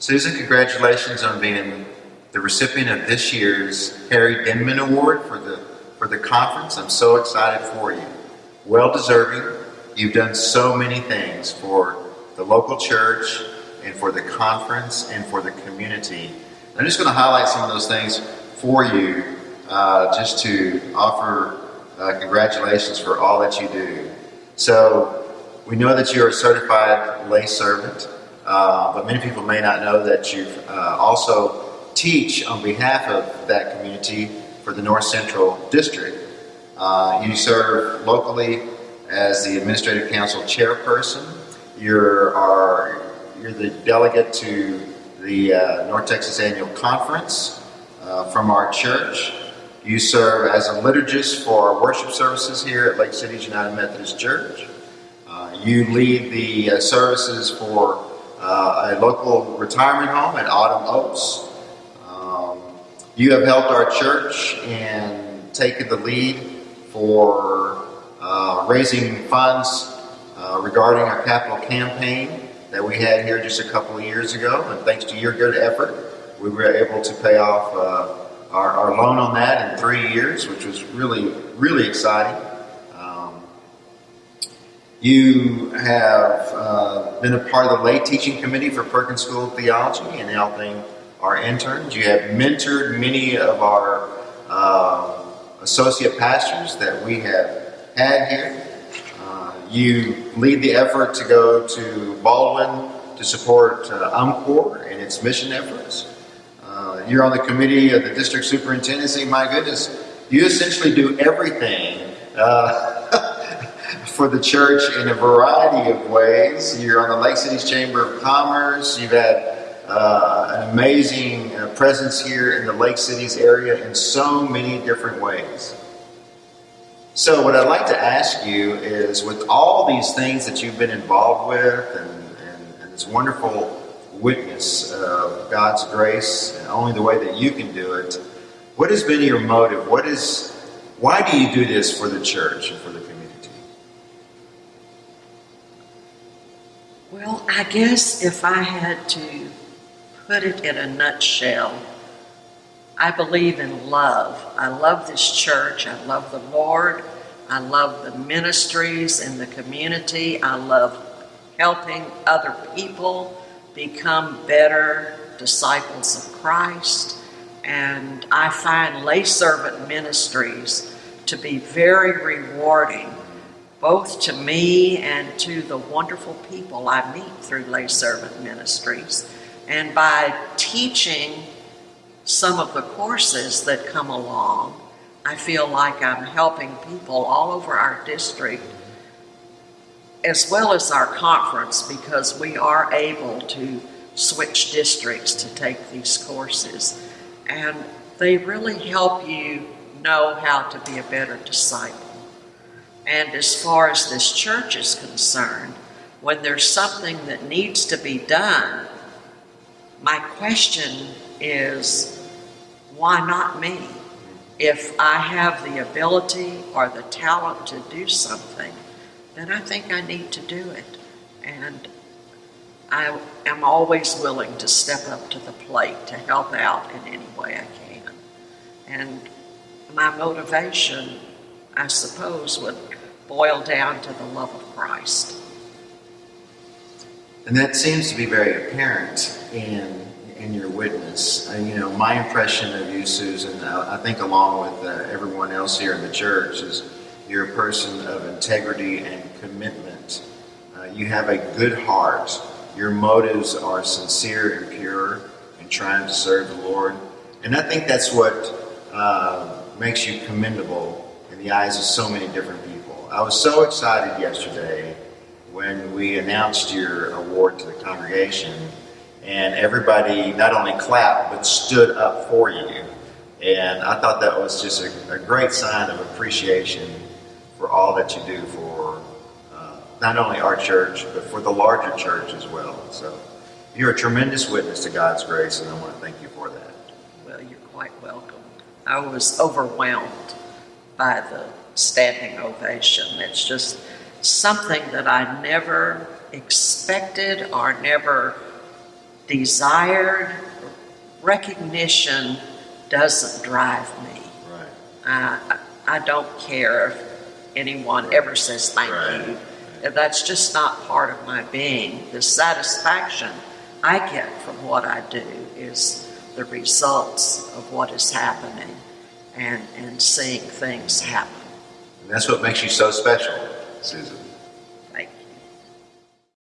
Susan, congratulations on being the recipient of this year's Harry Denman Award for the for the conference. I'm so excited for you. Well deserving. You've done so many things for the local church and for the conference and for the community. I'm just going to highlight some of those things for you uh, just to offer uh, congratulations for all that you do. So, we know that you're a certified lay servant, uh, but many people may not know that you uh, also teach on behalf of that community for the North Central District. Uh, you serve locally as the Administrative Council Chairperson. You're, are, you're the delegate to the uh, North Texas Annual Conference uh, from our church. You serve as a liturgist for our worship services here at Lake Cities United Methodist Church. You lead the services for uh, a local retirement home at Autumn Oaks. Um, you have helped our church in taking the lead for uh, raising funds uh, regarding our capital campaign that we had here just a couple of years ago. And thanks to your good effort, we were able to pay off uh, our, our, loan on that in three years, which was really, really exciting. You have uh, been a part of the lay teaching committee for Perkins School of Theology and helping our interns. You have mentored many of our uh, associate pastors that we have had here. You lead the effort to go to Baldwin to support uh, UMCOR and its mission efforts. Uh, you're on the committee of the district superintendency. My goodness, you essentially do everything uh, for the church in a variety of ways. You're on the Lake Cities Chamber of Commerce. You've had uh, an amazing uh, presence here in the Lake Cities area in so many different ways. So, what I'd like to ask you is with all these things that you've been involved with and, and, and this wonderful witness of God's grace and only the way that you can do it, what has been your motive? What is, why do you do this for the church and for the community? Well, I guess if I had to put it in a nutshell, I believe in love. I love this church. I love the Lord. I love the ministries and the community. I love helping other people become better disciples of Christ. And I find lay servant ministries to be very rewarding, both to me and to the wonderful people I meet through lay servant ministries. And by teaching some of the courses that come along, I feel like I'm helping people all over our district as well as our conference because we are able to switch districts to take these courses. And they really help you know how to be a better disciple. And as far as this church is concerned, when there's something that needs to be done, my question is why not me? If I have the ability or the talent to do something, then I think I need to do it. And I am always willing to step up to the plate to help out in any way I can. And my motivation, I suppose, would boil down to the love of Christ. And that seems to be very apparent in in your witness. Uh, you know, my impression of you, Susan, I, I think along with uh, everyone else here in the church, is you're a person of integrity and commitment. Uh, you have a good heart. Your motives are sincere and pure in trying to serve the Lord. And I think that's what uh, makes you commendable in the eyes of so many different people. I was so excited yesterday when we announced your award to the congregation and everybody not only clapped but stood up for you. And I thought that was just a, a great sign of appreciation for all that you do for uh, not only our church but for the larger church as well. So you're a tremendous witness to God's grace, and I want to thank you for that. Well, you're quite welcome. I was overwhelmed by the standing ovation. It's just something that I never expected or never desired recognition doesn't drive me. Right. I, I don't care if anyone ever says thank Right. you. That's just not part of my being. The satisfaction I get from what I do is the results of what is happening and, and seeing things happen. And that's what makes you so special, Susan.